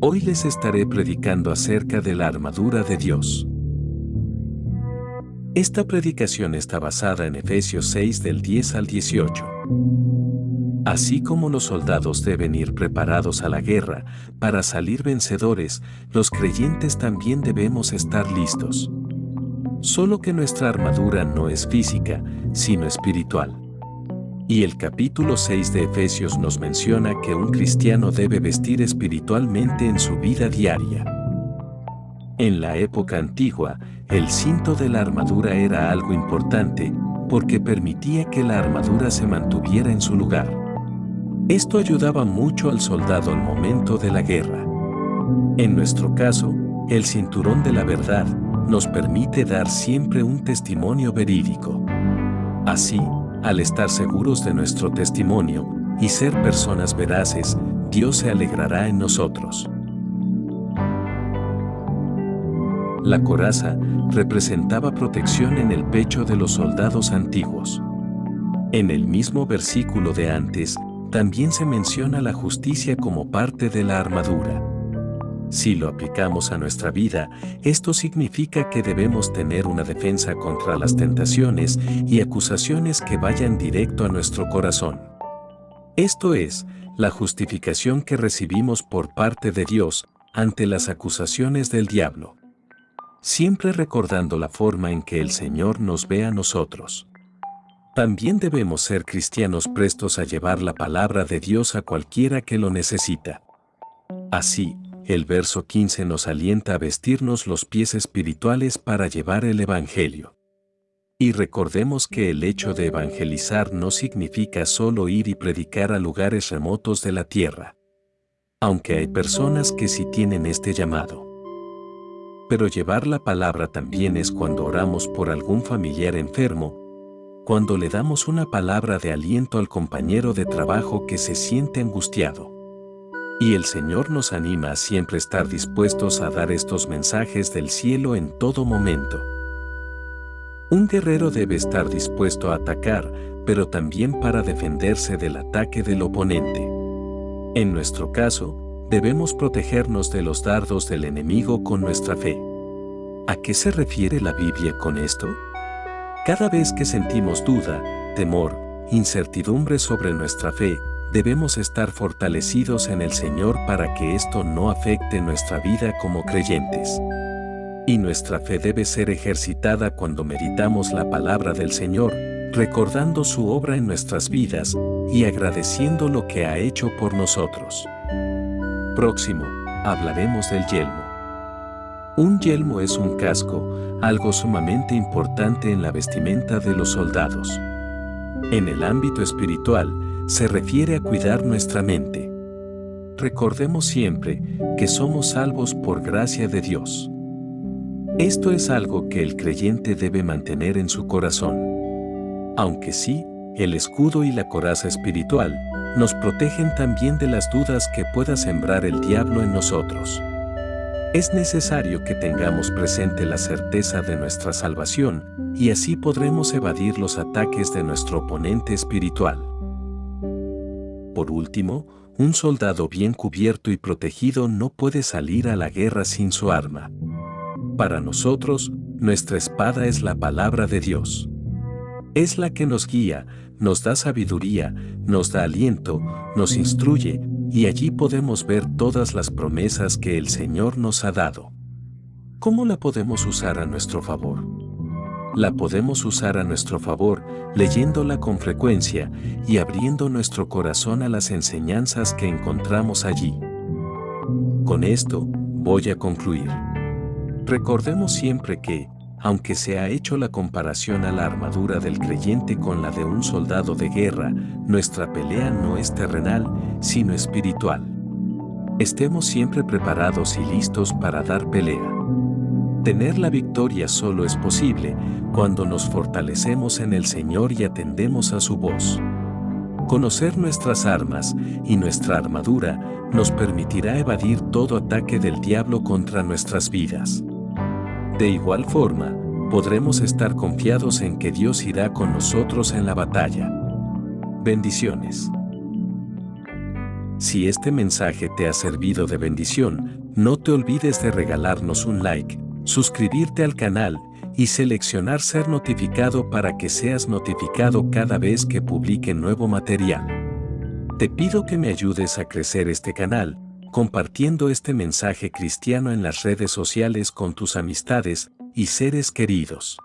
Hoy les estaré predicando acerca de la armadura de Dios. Esta predicación está basada en Efesios 6 del 10 al 18. Así como los soldados deben ir preparados a la guerra para salir vencedores, los creyentes también debemos estar listos. Solo que nuestra armadura no es física, sino espiritual. Y el capítulo 6 de Efesios nos menciona que un cristiano debe vestir espiritualmente en su vida diaria. En la época antigua, el cinto de la armadura era algo importante porque permitía que la armadura se mantuviera en su lugar. Esto ayudaba mucho al soldado al momento de la guerra. En nuestro caso, el cinturón de la verdad nos permite dar siempre un testimonio verídico. Así, al estar seguros de nuestro testimonio y ser personas veraces, Dios se alegrará en nosotros. La coraza representaba protección en el pecho de los soldados antiguos. En el mismo versículo de antes, también se menciona la justicia como parte de la armadura. Si lo aplicamos a nuestra vida, esto significa que debemos tener una defensa contra las tentaciones y acusaciones que vayan directo a nuestro corazón. Esto es, la justificación que recibimos por parte de Dios ante las acusaciones del diablo. Siempre recordando la forma en que el Señor nos ve a nosotros. También debemos ser cristianos prestos a llevar la palabra de Dios a cualquiera que lo necesita. Así, el verso 15 nos alienta a vestirnos los pies espirituales para llevar el Evangelio. Y recordemos que el hecho de evangelizar no significa solo ir y predicar a lugares remotos de la tierra. Aunque hay personas que sí tienen este llamado. Pero llevar la palabra también es cuando oramos por algún familiar enfermo, cuando le damos una palabra de aliento al compañero de trabajo que se siente angustiado y el Señor nos anima a siempre estar dispuestos a dar estos mensajes del cielo en todo momento. Un guerrero debe estar dispuesto a atacar, pero también para defenderse del ataque del oponente. En nuestro caso, debemos protegernos de los dardos del enemigo con nuestra fe. ¿A qué se refiere la Biblia con esto? Cada vez que sentimos duda, temor, incertidumbre sobre nuestra fe, debemos estar fortalecidos en el Señor para que esto no afecte nuestra vida como creyentes. Y nuestra fe debe ser ejercitada cuando meditamos la palabra del Señor, recordando su obra en nuestras vidas y agradeciendo lo que ha hecho por nosotros. Próximo, hablaremos del yelmo. Un yelmo es un casco, algo sumamente importante en la vestimenta de los soldados. En el ámbito espiritual, se refiere a cuidar nuestra mente. Recordemos siempre que somos salvos por gracia de Dios. Esto es algo que el creyente debe mantener en su corazón. Aunque sí, el escudo y la coraza espiritual nos protegen también de las dudas que pueda sembrar el diablo en nosotros. Es necesario que tengamos presente la certeza de nuestra salvación y así podremos evadir los ataques de nuestro oponente espiritual. Por último, un soldado bien cubierto y protegido no puede salir a la guerra sin su arma. Para nosotros, nuestra espada es la palabra de Dios. Es la que nos guía, nos da sabiduría, nos da aliento, nos instruye, y allí podemos ver todas las promesas que el Señor nos ha dado. ¿Cómo la podemos usar a nuestro favor? La podemos usar a nuestro favor, leyéndola con frecuencia y abriendo nuestro corazón a las enseñanzas que encontramos allí. Con esto, voy a concluir. Recordemos siempre que, aunque se ha hecho la comparación a la armadura del creyente con la de un soldado de guerra, nuestra pelea no es terrenal, sino espiritual. Estemos siempre preparados y listos para dar pelea. Tener la victoria solo es posible cuando nos fortalecemos en el Señor y atendemos a su voz. Conocer nuestras armas y nuestra armadura nos permitirá evadir todo ataque del diablo contra nuestras vidas. De igual forma, podremos estar confiados en que Dios irá con nosotros en la batalla. Bendiciones. Si este mensaje te ha servido de bendición, no te olvides de regalarnos un like, suscribirte al canal y seleccionar ser notificado para que seas notificado cada vez que publique nuevo material. Te pido que me ayudes a crecer este canal, compartiendo este mensaje cristiano en las redes sociales con tus amistades y seres queridos.